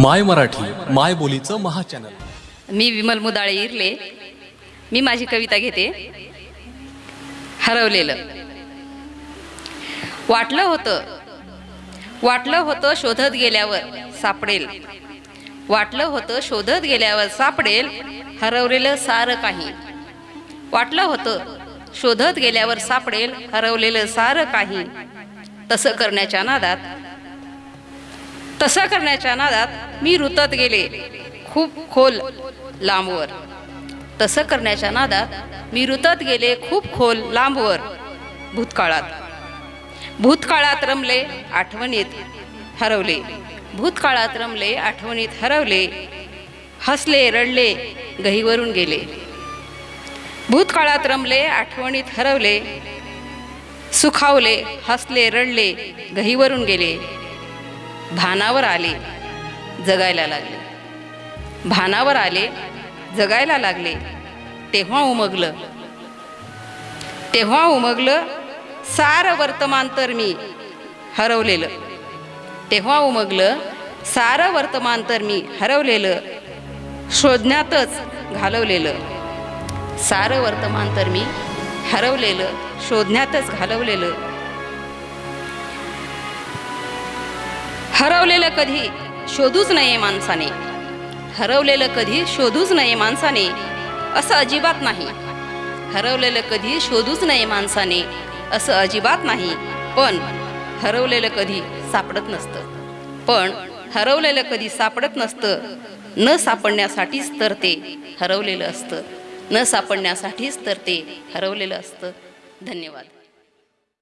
माय मराठी माय बोलीचं महाचॅनल मी विमल मुदाळे इरले. मी माझी कविता घेते. हरवलेलं. वाटलं होतं. वाटलं होतं शोधत गेल्यावर सापडेल. वाटलं होतं शोधत गेल्यावर सापडेल. हरवलेलं सारं काही. वाटलं होतं शोधत गेल्यावर सापडेल. हरवलेलं सारं काही. तसं करण्याच्या नादात तसं करण्याच्या नादात मी रुतत गेले खूप खोल लांबवर. तसं करण्याच्या नादात मी रुतत गेले खूप खोल लांबवर भूतकाळात. भूतकाळात रमले आठवणीत हरवले. भूतकाळात रमले आठवणीत हरवले. हसले रडले गहीवरून गेले. भूतकाळात रमले आठवणीत हरवले. सुखावले हसले रडले गहीवरून गेले. भानावर आले जगायला लागले. भानावर आले जगायला लागले तेव्हा उमगलं. तेव्हा उमगलं सार वर्तमान तर मी हरवलेलं. तेव्हा उमगलं सारं वर्तमान तर मी हरवलेलं शोधण्यातच घालवलेलं. सारं वर्तमान तर मी हरवलेलं शोधण्यातच घालवलेलं. हरवलेलं कधी शोधूच नये माणसाने. हरवलेलं कधी शोधूच नये माणसाने. असं अजिबात नाही. हरवलेलं कधी शोधूच नये माणसाने. असं अजिबात नाही. पण हरवलेलं कधी सापडत नसतं. पण हरवलेलं कधी सापडत नसतं न सापडण्यासाठीच तर ते हरवलेलं असतं. न सापडण्यासाठीच तर ते हरवलेलं असतं. धन्यवाद.